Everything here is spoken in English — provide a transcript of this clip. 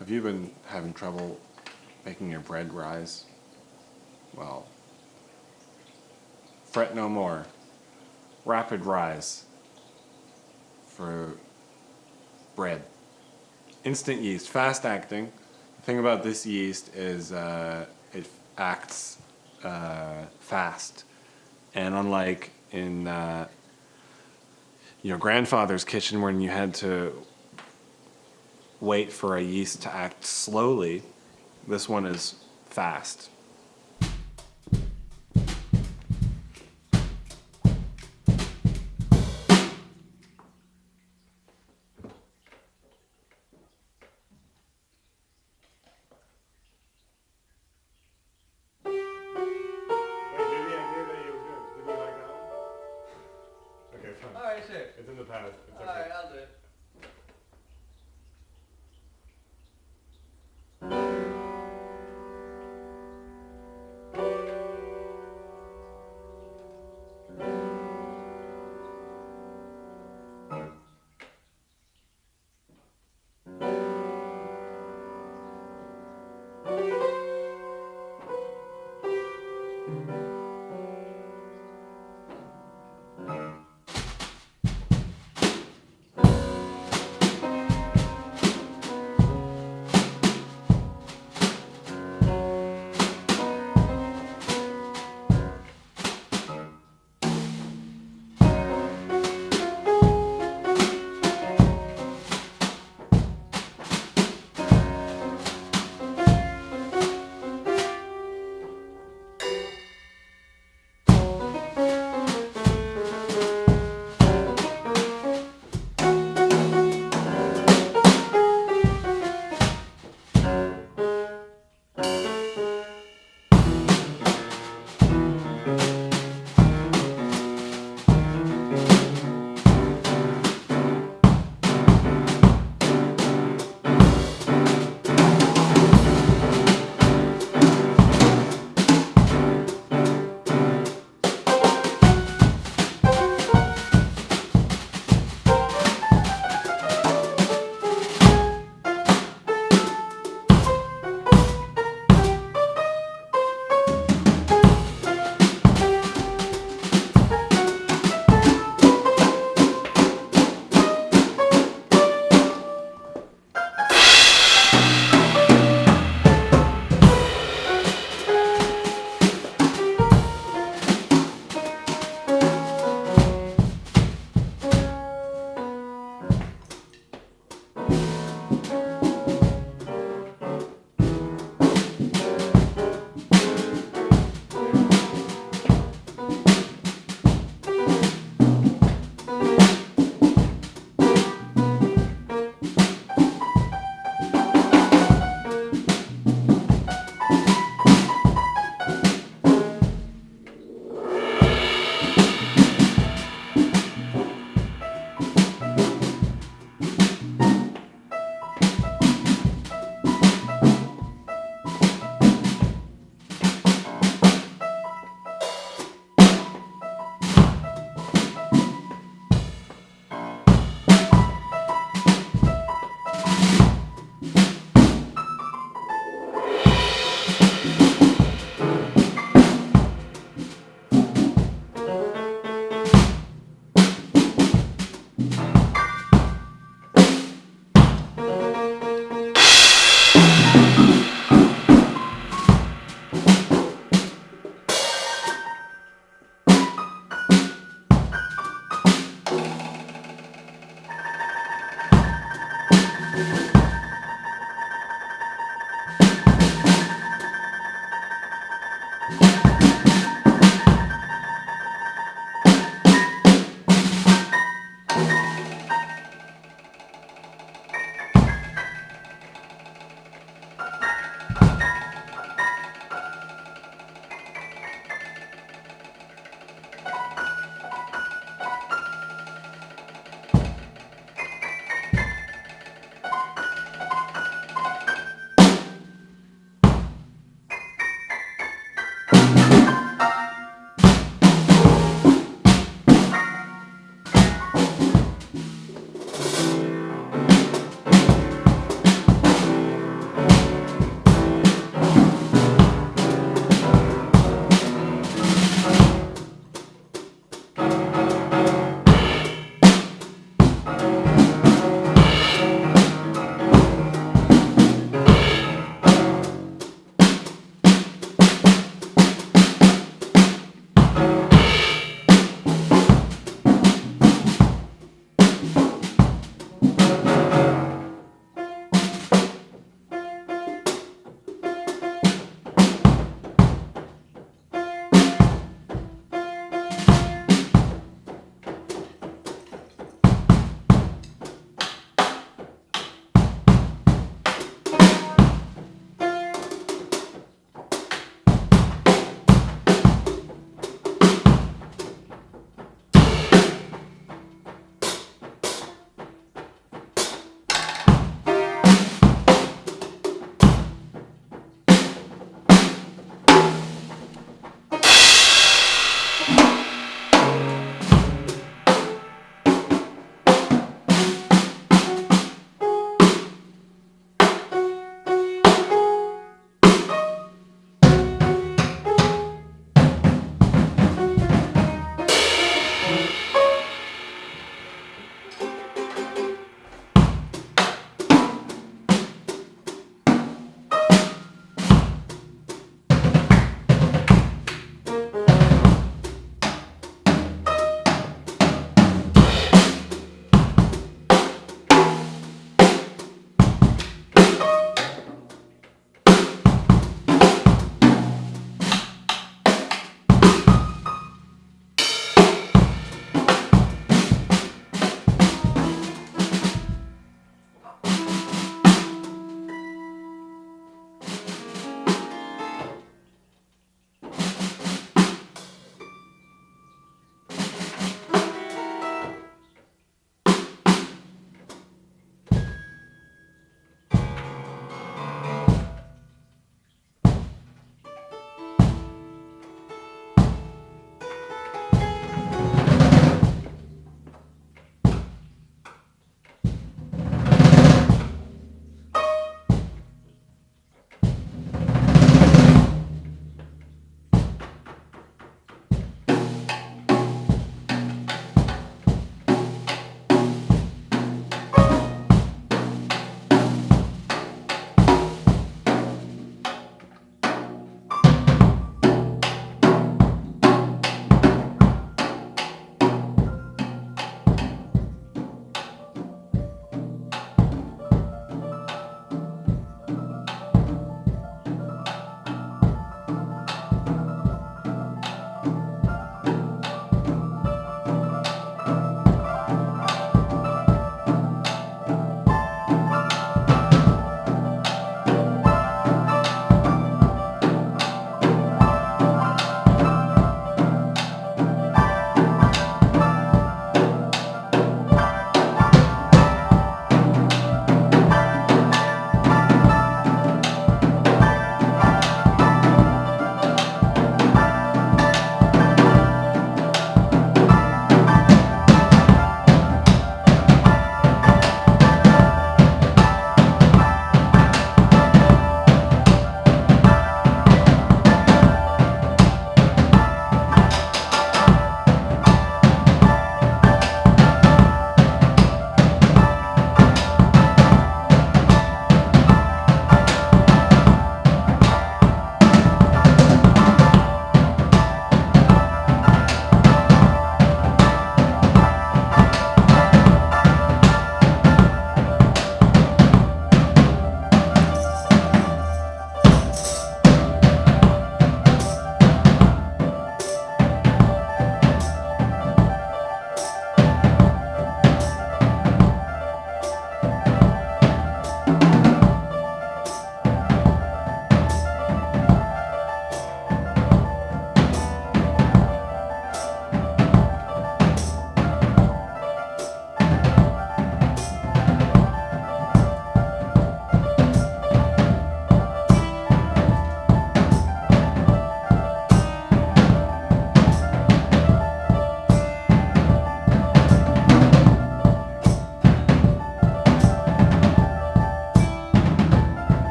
Have you been having trouble making your bread rise? Well, fret no more. Rapid rise for bread. Instant yeast, fast acting. The thing about this yeast is uh, it acts uh, fast. And unlike in uh, your grandfather's kitchen when you had to wait for a yeast to act slowly, this one is fast.